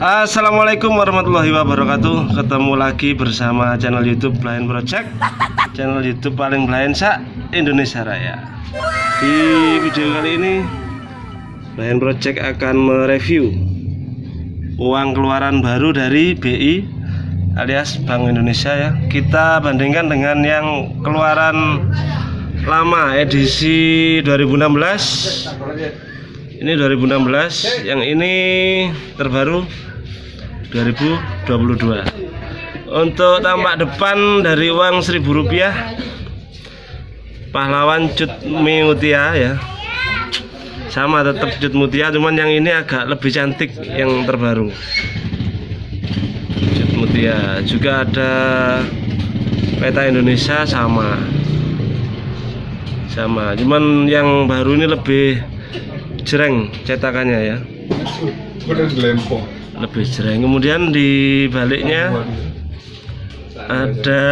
Assalamualaikum warahmatullahi wabarakatuh. Ketemu lagi bersama channel youtube Blind Project. Channel youtube paling blind sa Indonesia Raya. Di video kali ini Blind Project akan mereview Uang keluaran baru dari BI alias Bank Indonesia ya. Kita bandingkan dengan yang keluaran lama edisi 2016 ini 2016 yang ini terbaru 2022 untuk tampak depan dari uang 1000 rupiah pahlawan cut mutia ya. Sama tetap cut mutia cuman yang ini agak lebih cantik yang terbaru. Cut mutia. Juga ada peta Indonesia sama. Sama. Cuman yang baru ini lebih jereng cetakannya ya lebih jereng kemudian di baliknya ada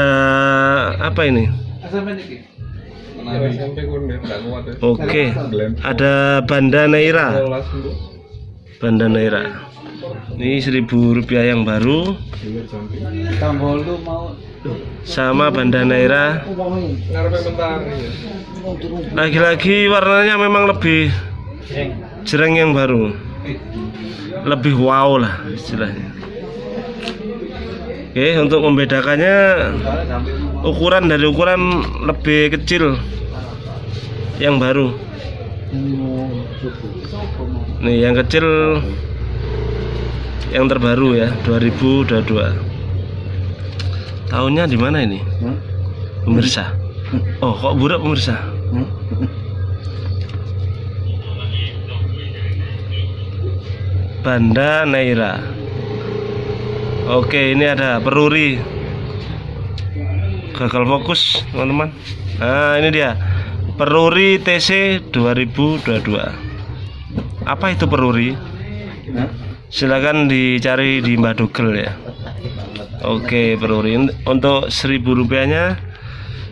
apa ini? Oke. Ada banda naira banda naira ini seribu rupiah yang baru. Sama banda naira lagi-lagi warnanya memang lebih jereng yang baru lebih wow lah istilahnya. Oke untuk membedakannya ukuran dari ukuran lebih kecil yang baru. Nih yang kecil yang terbaru ya 2022 tahunnya di mana ini? Pemirsa. Oh kok burak pemirsa Banda Naira. Oke ini ada peruri. Gagal fokus teman-teman. Nah ini dia. Peruri TC 2022 apa itu peruri? Silakan dicari di Mbak Google ya. Oke peruri. Untuk seribu rupiahnya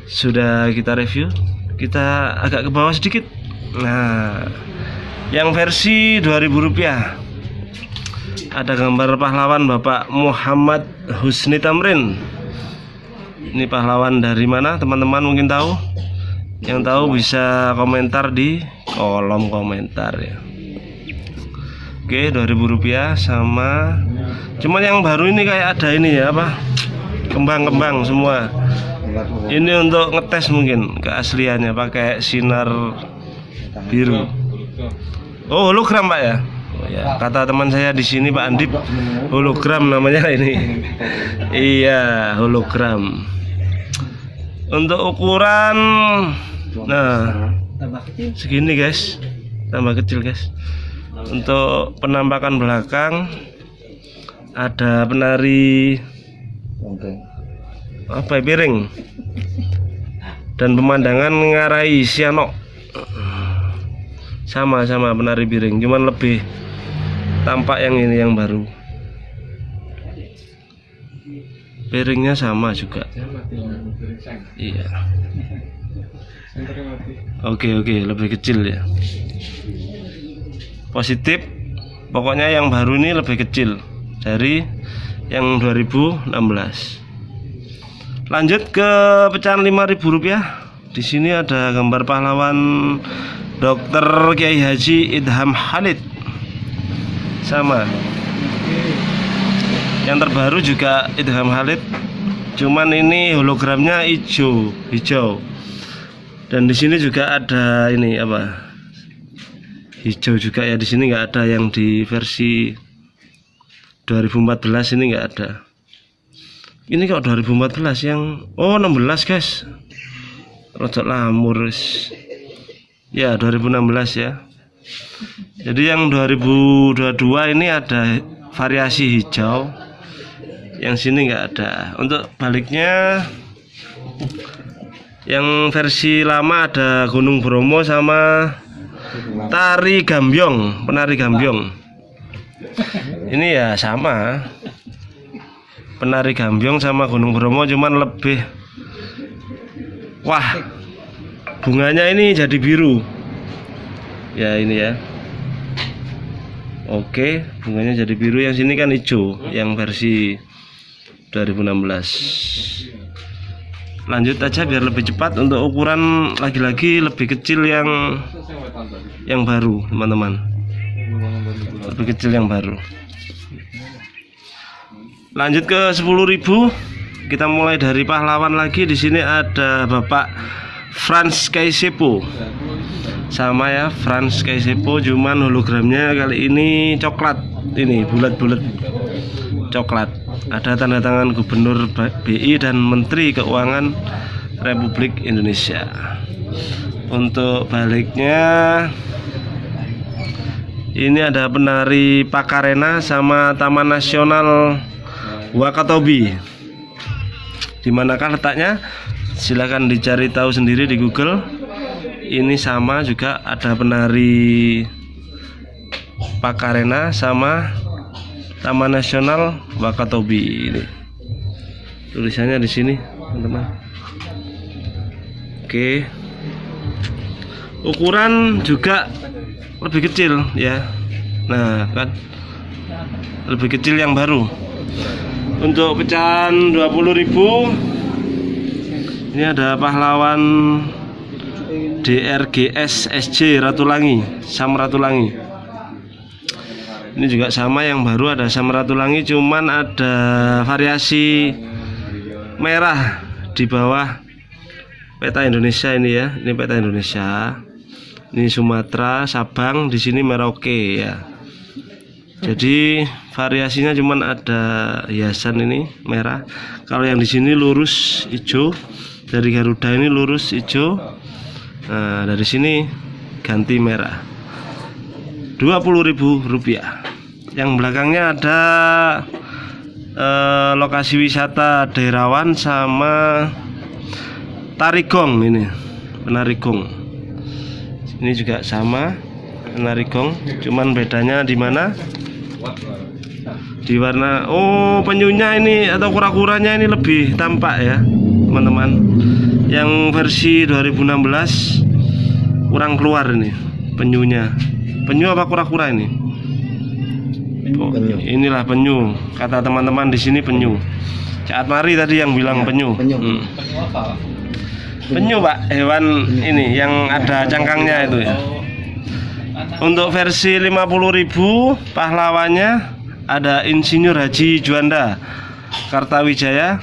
sudah kita review. Kita agak ke bawah sedikit. Nah yang versi 2000 rupiah ada gambar pahlawan Bapak Muhammad Husni Tamrin. Ini pahlawan dari mana? Teman-teman mungkin tahu? Yang tahu bisa komentar di kolom komentar ya. Oke 2000 rupiah sama cuman yang baru ini kayak ada ini ya apa? Kembang-kembang semua. Ini untuk ngetes mungkin keasliannya pakai sinar biru. Oh hologram pak ya ya, kata teman saya di sini Pak Andip hologram namanya ini. iya, hologram. Untuk ukuran nah segini guys. Tambah kecil guys. Untuk penampakan belakang ada penari apa ya, piring dan pemandangan ngarai sianok sama-sama penari piring cuman lebih tampak yang ini yang baru. Piringnya sama juga. Iya. Oke oke lebih kecil ya. Positif. Pokoknya yang baru ini lebih kecil dari yang 2016 lanjut ke pecahan 5000 rupiah. Di sini ada gambar pahlawan Dr. Kiai Haji Idham Khalid sama. Yang terbaru juga Idham Khalid. Cuman ini hologramnya hijau hijau. Dan di sini juga ada ini apa? Hijau juga ya di sini nggak ada yang di versi 2014 ini nggak ada. Ini kok 2014 yang oh 16 guys. Rojok lamur ya 2016 ya jadi yang 2022 ini ada variasi hijau yang sini enggak ada. Untuk baliknya yang versi lama ada Gunung Bromo sama tari gambyong penari gambyong. Ini ya sama. Penari gambyong sama Gunung Bromo cuman lebih wah bunganya ini jadi biru ya ini ya Oke, bunganya jadi biru. Yang sini kan hijau, yang versi 2016. Lanjut aja biar lebih cepat untuk ukuran lagi-lagi lebih kecil yang yang baru, teman-teman. Lebih kecil yang baru. Lanjut ke 10.000. Kita mulai dari pahlawan lagi. Di sini ada Bapak Franz Kaisepo sama ya Franz Kaisepo cuman hologramnya kali ini coklat. Ini bulat-bulat coklat. Ada tanda tangan gubernur BI dan menteri keuangan Republik Indonesia. Untuk baliknya ini ada penari Pakarena sama Taman Nasional Wakatobi. Di manakah letaknya? Silahkan dicari tahu sendiri di Google ini sama juga ada penari Pakarena sama Taman Nasional Wakatobi ini. Tulisannya di sini teman-teman. Oke. Ukuran juga lebih kecil ya. Nah kan? Lebih kecil yang baru. Untuk pecahan 20.000 ini ada pahlawan DRGS SJ Ratulangi Sam Ratulangi. Ini juga sama yang baru ada Sam Ratulangi cuman ada variasi merah di bawah peta Indonesia ini ya. Ini peta Indonesia. Ini Sumatera Sabang di sini Merauke ya. Jadi variasinya cuman ada hiasan ini merah. Kalau yang di sini lurus hijau. Dari Garuda ini lurus hijau Nah, dari sini ganti merah. Rp20.000. Yang belakangnya ada eh, lokasi wisata Daerawan sama Tarigong ini. Penarigong. Ini juga sama Penarigong, cuman bedanya di mana? Di warna Oh, penyunya ini atau kura-kuranya ini lebih tampak ya, teman-teman. Yang versi 2016 kurang keluar ini penyunya. Penyu apa kura-kura ini? Oh, penyu. inilah penyu. Kata teman-teman di sini penyu. Caat Mari tadi yang bilang ya, penyu. penyu. Hmm. penyu pak hewan ini yang ada cangkangnya itu ya. Untuk versi 50.000 pahlawannya ada Insinyur Haji Juanda Kartawijaya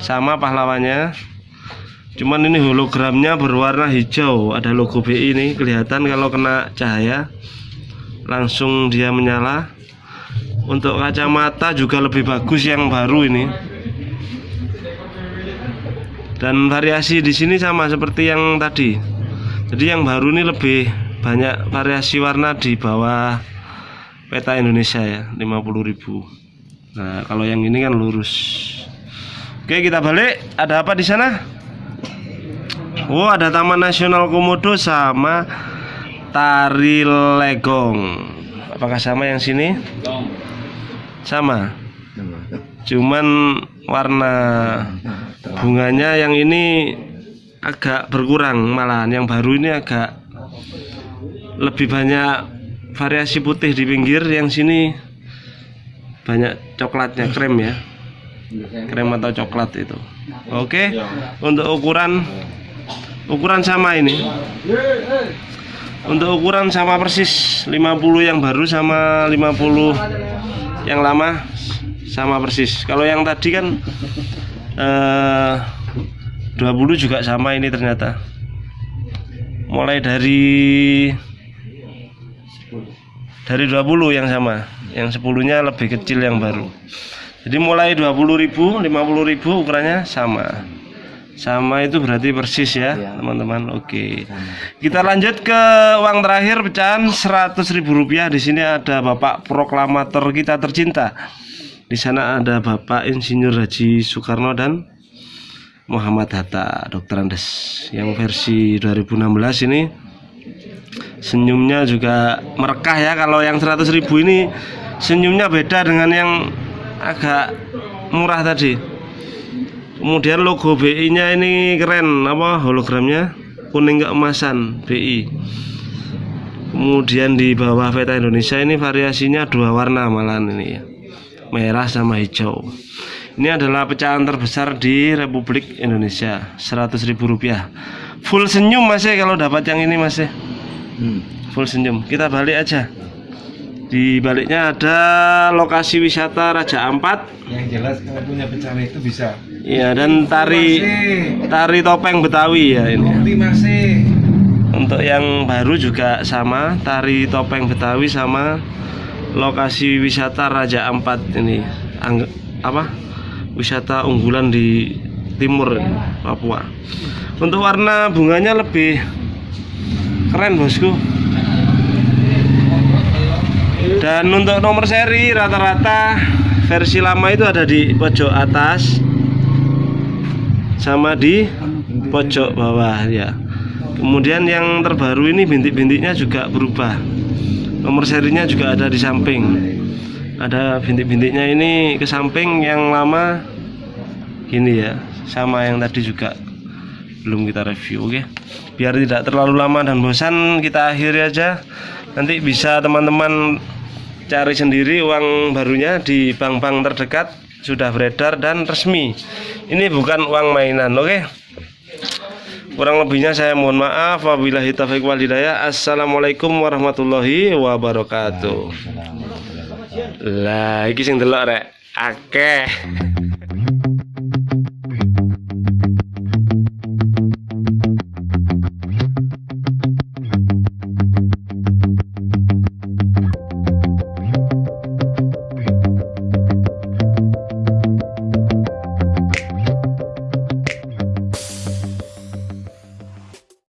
sama pahlawannya. Cuman ini hologramnya berwarna hijau. Ada logo BI ini. Kelihatan kalau kena cahaya. Langsung dia menyala. Untuk kacamata juga lebih bagus yang baru ini. Dan variasi di sini sama seperti yang tadi. Jadi yang baru ini lebih banyak variasi warna di bawah peta Indonesia ya 50.000 nah kalau yang ini kan lurus oke kita balik. Ada apa di sana? Oh ada Taman Nasional Komodo sama Tari Legong. Apakah sama yang sini? Sama. Cuman warna bunganya yang ini agak berkurang. Malahan Yang baru ini agak lebih banyak variasi putih di pinggir. Yang sini banyak coklatnya krem ya krem atau coklat itu. Oke untuk ukuran ukuran sama ini. Untuk ukuran sama persis 50 yang baru sama 50 yang lama sama persis. Kalau yang tadi kan eh, 20 juga sama ini ternyata. Mulai dari dari 20 yang sama. Yang 10 nya lebih kecil yang baru jadi mulai 20.000 50.000 ukurannya sama. Sama itu berarti persis ya iya. teman-teman. Ya. oke kita lanjut ke uang terakhir pecahan seratus ribu rupiah. Di sini ada bapak proklamator kita tercinta. Di sana ada bapak insinyur Haji Soekarno dan Muhammad Hatta dokter Andes. Yang versi 2016 ini senyumnya juga merekah ya. Kalau yang seratus ribu ini senyumnya beda dengan yang agak murah tadi. Kemudian logo BI nya ini keren apa hologramnya? Kuning keemasan BI kemudian di bawah peta Indonesia ini variasinya dua warna malahan ini ya. Merah sama hijau. Ini adalah pecahan terbesar di Republik Indonesia 100.000 rupiah. Full senyum mas ya kalau dapat yang ini mas ya hmm. full senyum. Kita balik aja di baliknya ada lokasi wisata Raja Ampat yang jelas kalau punya pecahan itu bisa Iya dan tari tari topeng Betawi ya ini. Bukti masih Untuk yang baru juga sama tari topeng Betawi sama lokasi wisata Raja Ampat ini Angg- apa wisata unggulan di timur Papua. Untuk warna bunganya lebih keren bosku. Dan untuk nomor seri rata-rata versi lama itu ada di pojok atas sama di pojok bawah ya. Kemudian yang terbaru ini bintik-bintiknya juga berubah. Nomor serinya juga ada di samping. Ada bintik-bintiknya ini ke samping yang lama gini ya, sama yang tadi juga belum kita review, oke. Biar tidak terlalu lama dan bosan, kita akhiri aja. Nanti bisa teman-teman cari sendiri uang barunya di bank-bank terdekat sudah beredar dan resmi. Ini bukan uang mainan, oke? Kurang lebihnya saya mohon maaf. Wabillahi taufiq wal hidayah. Assalamualaikum warahmatullahi wabarakatuh. Lah, iki sing delok rek. Akeh.